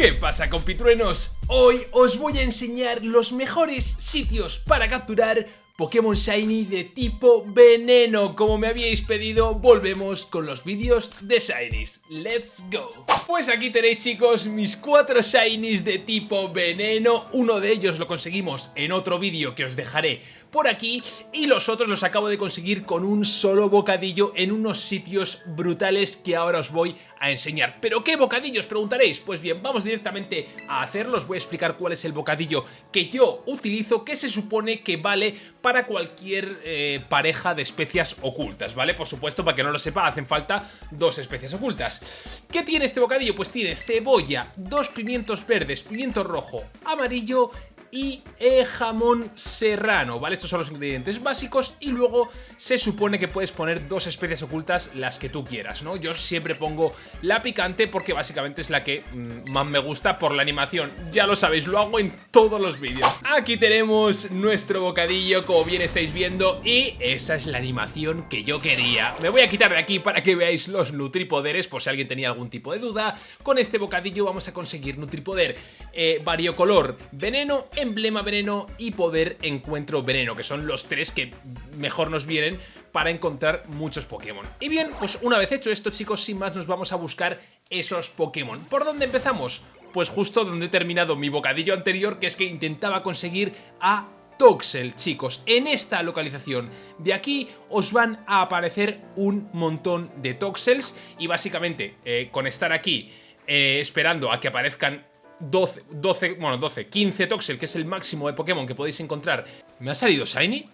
¿Qué pasa compitruenos? Hoy os voy a enseñar los mejores sitios para capturar Pokémon Shiny de tipo veneno Como me habíais pedido, volvemos con los vídeos de Shinies ¡Let's go! Pues aquí tenéis chicos mis cuatro Shinies de tipo veneno Uno de ellos lo conseguimos en otro vídeo que os dejaré por aquí y los otros los acabo de conseguir con un solo bocadillo en unos sitios brutales que ahora os voy a enseñar. ¿Pero qué bocadillos? Preguntaréis. Pues bien, vamos directamente a hacerlos. Voy a explicar cuál es el bocadillo que yo utilizo, que se supone que vale para cualquier eh, pareja de especias ocultas, ¿vale? Por supuesto, para que no lo sepa, hacen falta dos especias ocultas. ¿Qué tiene este bocadillo? Pues tiene cebolla, dos pimientos verdes, pimiento rojo, amarillo y eh, jamón serrano, ¿vale? Estos son los ingredientes básicos y luego se supone que puedes poner dos especies ocultas las que tú quieras, ¿no? Yo siempre pongo la picante porque básicamente es la que mm, más me gusta por la animación, ya lo sabéis, lo hago en todos los vídeos. Aquí tenemos nuestro bocadillo, como bien estáis viendo, y esa es la animación que yo quería. Me voy a quitar de aquí para que veáis los nutripoderes, por si alguien tenía algún tipo de duda. Con este bocadillo vamos a conseguir nutripoder eh, variocolor veneno, emblema veneno y poder encuentro veneno, que son los tres que mejor nos vienen para encontrar muchos Pokémon. Y bien, pues una vez hecho esto chicos, sin más nos vamos a buscar esos Pokémon. ¿Por dónde empezamos? Pues justo donde he terminado mi bocadillo anterior, que es que intentaba conseguir a Toxel, chicos, en esta localización. De aquí os van a aparecer un montón de Toxels y básicamente eh, con estar aquí eh, esperando a que aparezcan 12, 12, bueno, 12, 15 Toxel, que es el máximo de Pokémon que podéis encontrar. ¿Me ha salido Shiny?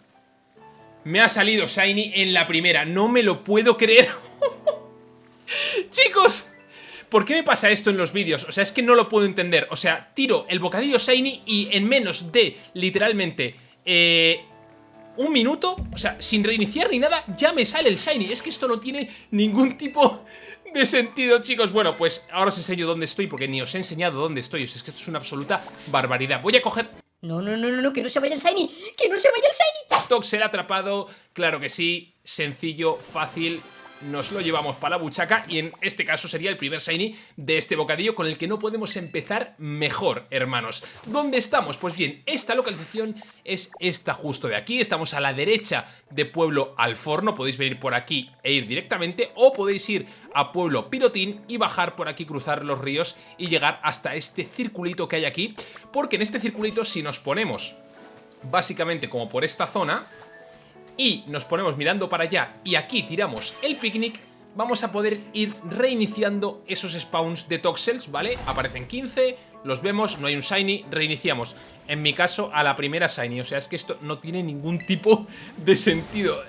Me ha salido Shiny en la primera, no me lo puedo creer. Chicos, ¿por qué me pasa esto en los vídeos? O sea, es que no lo puedo entender. O sea, tiro el bocadillo Shiny y en menos de, literalmente, eh, un minuto, o sea, sin reiniciar ni nada, ya me sale el Shiny. Es que esto no tiene ningún tipo de sentido, chicos. Bueno, pues ahora os enseño dónde estoy porque ni os he enseñado dónde estoy. O sea, es que esto es una absoluta barbaridad. Voy a coger... No, no, no, no, que no se vaya el Shiny, que no se vaya el Shiny. Toxel atrapado, claro que sí, sencillo, fácil, nos lo llevamos para la buchaca y en este caso sería el primer Shiny de este bocadillo con el que no podemos empezar mejor, hermanos. ¿Dónde estamos? Pues bien, esta localización es esta justo de aquí, estamos a la derecha de Pueblo Alforno, podéis venir por aquí e ir directamente o podéis ir a Pueblo Pirotín y bajar por aquí, cruzar los ríos y llegar hasta este circulito que hay aquí, porque en este circulito si nos ponemos básicamente como por esta zona y nos ponemos mirando para allá y aquí tiramos el picnic, vamos a poder ir reiniciando esos spawns de Toxels, ¿vale? Aparecen 15, los vemos, no hay un Shiny, reiniciamos. En mi caso, a la primera Shiny, o sea, es que esto no tiene ningún tipo de sentido.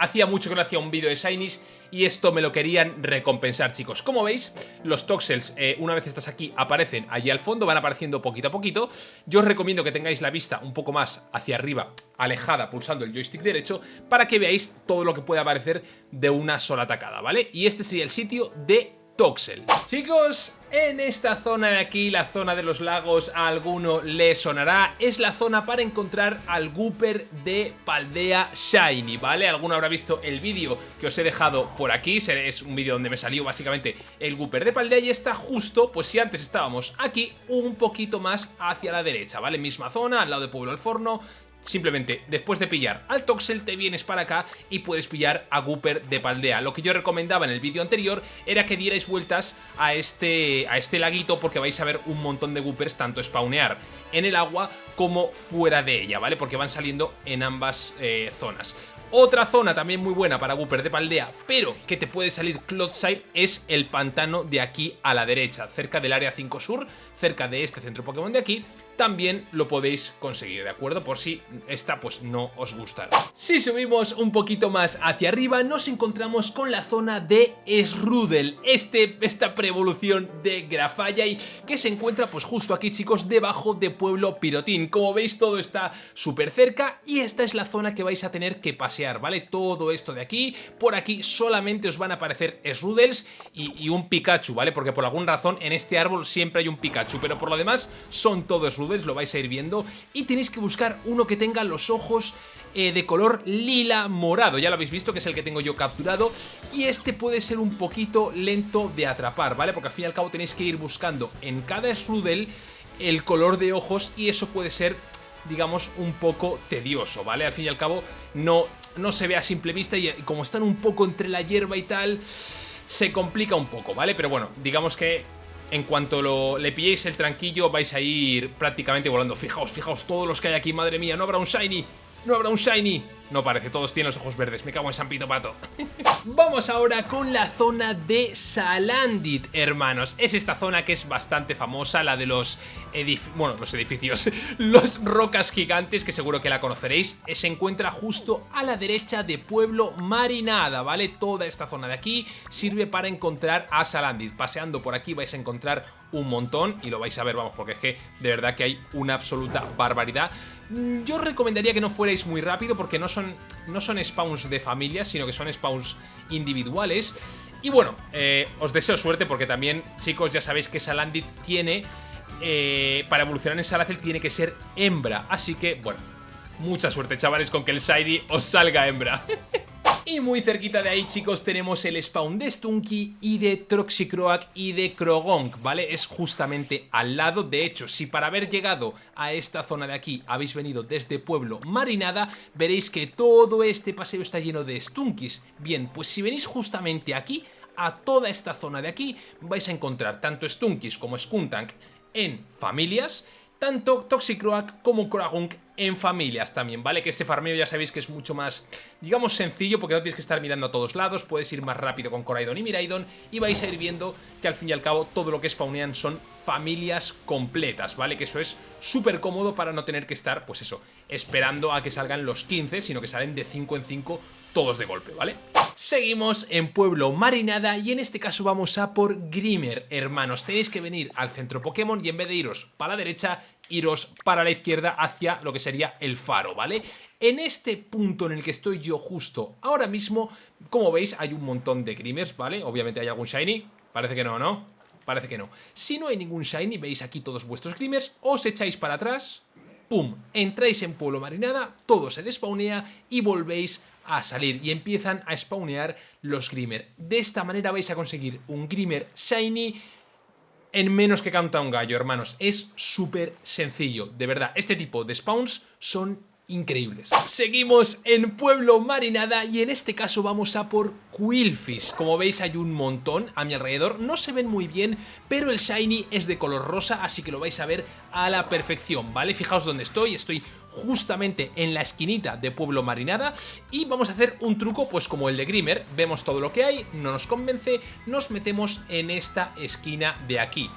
Hacía mucho que no hacía un vídeo de Shinies y esto me lo querían recompensar, chicos. Como veis, los Toxels, eh, una vez estás aquí, aparecen allí al fondo, van apareciendo poquito a poquito. Yo os recomiendo que tengáis la vista un poco más hacia arriba, alejada, pulsando el joystick derecho, para que veáis todo lo que puede aparecer de una sola tacada, ¿vale? Y este sería el sitio de Toxel. Chicos, en esta zona de aquí, la zona de los lagos, a alguno le sonará, es la zona para encontrar al Gooper de Paldea Shiny, ¿vale? Alguno habrá visto el vídeo que os he dejado por aquí, es un vídeo donde me salió básicamente el Gooper de Paldea y está justo, pues si antes estábamos aquí, un poquito más hacia la derecha, ¿vale? Misma zona, al lado de Pueblo al Forno, Simplemente, después de pillar al Toxel, te vienes para acá y puedes pillar a Gooper de Paldea. Lo que yo recomendaba en el vídeo anterior era que dierais vueltas a este, a este laguito porque vais a ver un montón de Goopers tanto spawnear en el agua como fuera de ella, ¿vale? Porque van saliendo en ambas eh, zonas. Otra zona también muy buena para Gooper de Paldea, pero que te puede salir Clodside, es el pantano de aquí a la derecha, cerca del área 5 sur, cerca de este centro Pokémon de aquí, también lo podéis conseguir, ¿de acuerdo? Por si esta pues no os gustará. Si subimos un poquito más hacia arriba, nos encontramos con la zona de Srudel, este, esta preevolución de Grafallai que se encuentra pues justo aquí, chicos, debajo de Pueblo Pirotín. Como veis, todo está súper cerca y esta es la zona que vais a tener que pasear ¿vale? Todo esto de aquí, por aquí solamente os van a aparecer Srudels y, y un Pikachu, ¿vale? Porque por alguna razón en este árbol siempre hay un Pikachu, pero por lo demás son todos Srudels, lo vais a ir viendo, y tenéis que buscar uno que tenga los ojos eh, de color lila morado. Ya lo habéis visto, que es el que tengo yo capturado. Y este puede ser un poquito lento de atrapar, ¿vale? Porque al fin y al cabo tenéis que ir buscando en cada Strudel el color de ojos y eso puede ser, digamos, un poco tedioso, ¿vale? Al fin y al cabo no, no se ve a simple vista y como están un poco entre la hierba y tal, se complica un poco, ¿vale? Pero bueno, digamos que en cuanto lo, le pilléis el tranquillo vais a ir prácticamente volando. Fijaos, fijaos todos los que hay aquí, madre mía, no habrá un Shiny. ¿No habrá un Shiny? No parece, todos tienen los ojos verdes, me cago en San Pito Pato. Vamos ahora con la zona de Salandit, hermanos. Es esta zona que es bastante famosa, la de los bueno, los edificios, los rocas gigantes, que seguro que la conoceréis. Se encuentra justo a la derecha de Pueblo Marinada, ¿vale? Toda esta zona de aquí sirve para encontrar a Salandit. Paseando por aquí vais a encontrar un montón y lo vais a ver, vamos, porque es que de verdad que hay una absoluta barbaridad. Mm, yo recomendaría que no fuerais muy rápido porque no son, no son spawns de familias, sino que son spawns individuales. Y bueno, eh, os deseo suerte porque también, chicos, ya sabéis que Salandit tiene... Eh, para evolucionar en Salacel tiene que ser hembra. Así que, bueno, mucha suerte, chavales, con que el Shiny os salga hembra. Y muy cerquita de ahí, chicos, tenemos el spawn de Stunky y de Troxicroak y de Krogonk, ¿vale? Es justamente al lado. De hecho, si para haber llegado a esta zona de aquí habéis venido desde Pueblo Marinada, veréis que todo este paseo está lleno de Stunkis. Bien, pues si venís justamente aquí, a toda esta zona de aquí, vais a encontrar tanto Stunkis como Skuntank en familias tanto Toxicroak como Koragunk en familias también, ¿vale? Que este farmeo ya sabéis que es mucho más, digamos, sencillo porque no tienes que estar mirando a todos lados, puedes ir más rápido con Coraidon y Miraidon y vais a ir viendo que al fin y al cabo todo lo que spawnean son familias completas, ¿vale? Que eso es súper cómodo para no tener que estar, pues eso, esperando a que salgan los 15, sino que salen de 5 en 5 todos de golpe, ¿vale? Seguimos en Pueblo Marinada y en este caso vamos a por Grimer, hermanos. Tenéis que venir al centro Pokémon y en vez de iros para la derecha, iros para la izquierda hacia lo que sería el faro, ¿vale? En este punto en el que estoy yo justo ahora mismo, como veis, hay un montón de Grimers, ¿vale? Obviamente hay algún Shiny, parece que no, ¿no? Parece que no. Si no hay ningún Shiny, veis aquí todos vuestros Grimers, os echáis para atrás, ¡pum! Entráis en Pueblo Marinada, todo se despawnea y volvéis a salir y empiezan a spawnear los Grimer. De esta manera vais a conseguir un Grimer Shiny en menos que canta un gallo, hermanos. Es súper sencillo, de verdad. Este tipo de spawns son increíbles. Seguimos en Pueblo Marinada y en este caso vamos a por Quillfish. Como veis hay un montón a mi alrededor, no se ven muy bien, pero el Shiny es de color rosa, así que lo vais a ver a la perfección, ¿vale? Fijaos dónde estoy, estoy justamente en la esquinita de Pueblo Marinada y vamos a hacer un truco pues como el de Grimer, vemos todo lo que hay, no nos convence, nos metemos en esta esquina de aquí.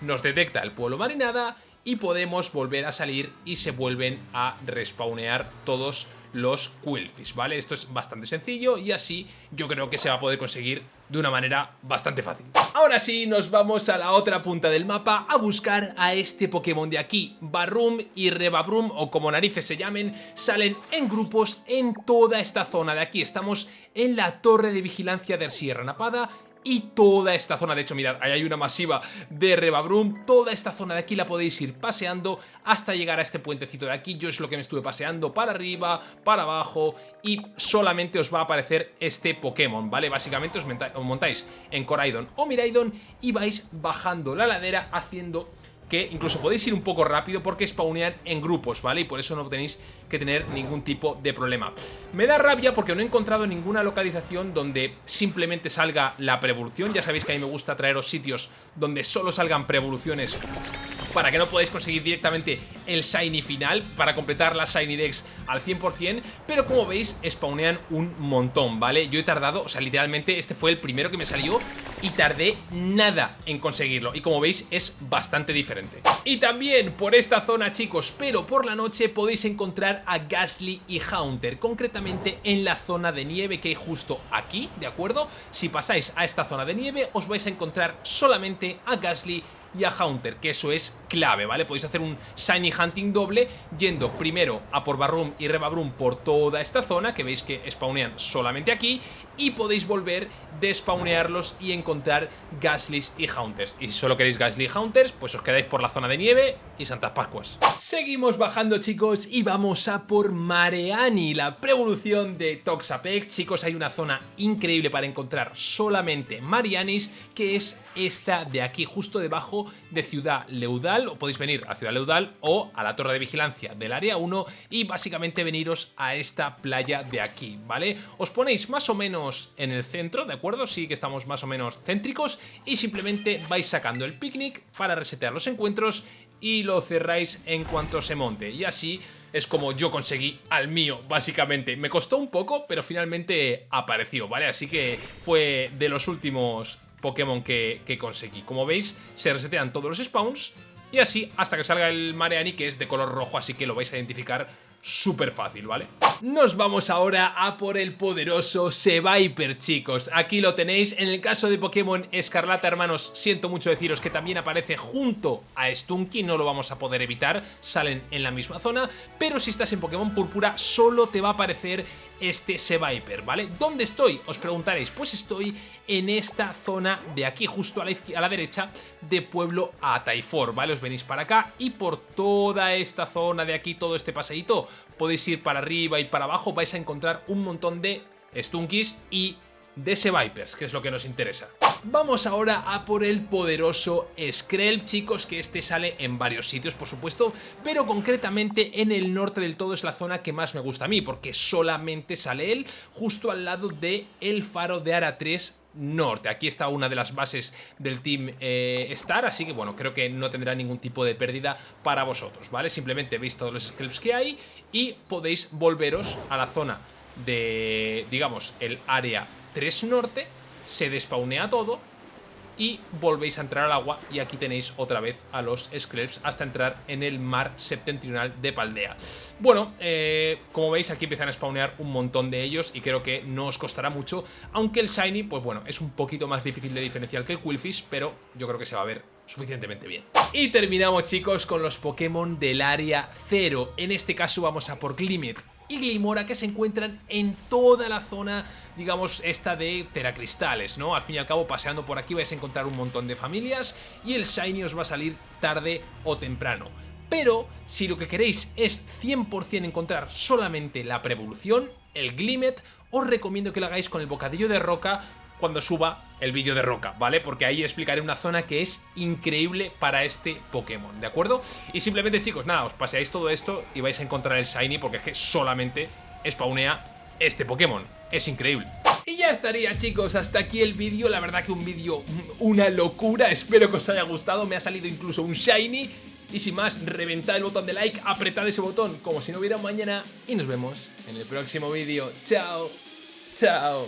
Nos detecta el Pueblo Marinada y podemos volver a salir y se vuelven a respawnear todos los Quillfish, ¿vale? Esto es bastante sencillo y así yo creo que se va a poder conseguir de una manera bastante fácil. Ahora sí, nos vamos a la otra punta del mapa a buscar a este Pokémon de aquí. Barroom y Rebabrum, o como narices se llamen, salen en grupos en toda esta zona de aquí. Estamos en la torre de vigilancia de Sierra Napada y toda esta zona, de hecho mirad, ahí hay una masiva de Rebabrum, toda esta zona de aquí la podéis ir paseando hasta llegar a este puentecito de aquí, yo es lo que me estuve paseando para arriba, para abajo y solamente os va a aparecer este Pokémon, ¿vale? Básicamente os, montáis en Coraidon o Miraidon y vais bajando la ladera haciendo que incluso podéis ir un poco rápido porque spawnean en grupos, ¿vale? Y por eso no tenéis que tener ningún tipo de problema. Me da rabia porque no he encontrado ninguna localización donde simplemente salga la preevolución. Ya sabéis que a mí me gusta traeros sitios donde solo salgan preevoluciones para que no podáis conseguir directamente el Shiny final, para completar la Shiny Dex al 100%, pero como veis, spawnean un montón, ¿vale? Yo he tardado, o sea, literalmente este fue el primero que me salió y tardé nada en conseguirlo, y como veis, es bastante diferente. Y también por esta zona, chicos, pero por la noche podéis encontrar a Gasly y Haunter, concretamente en la zona de nieve que hay justo aquí, ¿de acuerdo? Si pasáis a esta zona de nieve, os vais a encontrar solamente a Gasly y a Haunter, que eso es clave, ¿vale? Podéis hacer un Shiny Hunting doble yendo primero a por Barroom y Rebabroom por toda esta zona, que veis que spawnean solamente aquí, y podéis volver, despawnearlos y encontrar Gaslys y Haunters. Y si solo queréis Gasly y Haunters, pues os quedáis por la zona de nieve y Santas Pascuas. Seguimos bajando, chicos, y vamos a por Mareani, la prevolución de Toxapex. Chicos, hay una zona increíble para encontrar solamente Marianis, que es esta de aquí, justo debajo de Ciudad Leudal. O podéis venir a Ciudad Leudal o a la torre de vigilancia del área 1 y básicamente veniros a esta playa de aquí, ¿vale? Os ponéis más o menos en el centro, ¿de acuerdo? Sí que estamos más o menos céntricos y simplemente vais sacando el picnic para resetear los encuentros y lo cerráis en cuanto se monte. Y así es como yo conseguí al mío, básicamente. Me costó un poco, pero finalmente apareció, ¿vale? Así que fue de los últimos Pokémon que, que conseguí. Como veis, se resetean todos los spawns y así hasta que salga el Mareani, que es de color rojo, así que lo vais a identificar súper fácil, ¿vale? Nos vamos ahora a por el poderoso Seviper, chicos. Aquí lo tenéis. En el caso de Pokémon Escarlata, hermanos, siento mucho deciros que también aparece junto a Stunky. No lo vamos a poder evitar. Salen en la misma zona. Pero si estás en Pokémon Púrpura, solo te va a aparecer este Seviper, ¿vale? ¿Dónde estoy? Os preguntaréis. Pues estoy en esta zona de aquí, justo a la, a la derecha de Pueblo a Taifor, ¿vale? Os venís para acá y por toda esta zona de aquí, todo este paseíto, podéis ir para arriba y para abajo, vais a encontrar un montón de Stunkies y de Vipers, que es lo que nos interesa. Vamos ahora a por el poderoso Skrelv, chicos, que este sale en varios sitios, por supuesto, pero concretamente en el norte del todo es la zona que más me gusta a mí, porque solamente sale él justo al lado de el faro de Ara 3 norte. Aquí está una de las bases del Team eh, Star, así que bueno, creo que no tendrá ningún tipo de pérdida para vosotros, ¿vale? Simplemente veis todos los Skrelvs que hay y podéis volveros a la zona de, digamos, el área 3 norte, se despaunea todo y volvéis a entrar al agua y aquí tenéis otra vez a los Skrelvs hasta entrar en el mar septentrional de Paldea. Bueno, eh, como veis aquí empiezan a spawnear un montón de ellos y creo que no os costará mucho, aunque el Shiny, pues bueno, es un poquito más difícil de diferenciar que el Quillfish, pero yo creo que se va a ver suficientemente bien. Y terminamos chicos con los Pokémon del área 0, en este caso vamos a por Glimmet y Glimora que se encuentran en toda la zona, digamos, esta de teracristales, ¿no? Al fin y al cabo, paseando por aquí vais a encontrar un montón de familias y el Shiny os va a salir tarde o temprano. Pero si lo que queréis es 100% encontrar solamente la preevolución, el Glimmet, os recomiendo que lo hagáis con el bocadillo de roca cuando suba el vídeo de Roca, ¿vale? Porque ahí explicaré una zona que es increíble para este Pokémon, ¿de acuerdo? Y simplemente, chicos, nada, os paseáis todo esto y vais a encontrar el Shiny porque es que solamente spawnea este Pokémon. Es increíble. Y ya estaría chicos, hasta aquí el vídeo, la verdad que un vídeo, una locura, espero que os haya gustado, me ha salido incluso un Shiny y sin más, reventad el botón de like, apretad ese botón como si no hubiera mañana y nos vemos en el próximo vídeo. Chao, chao.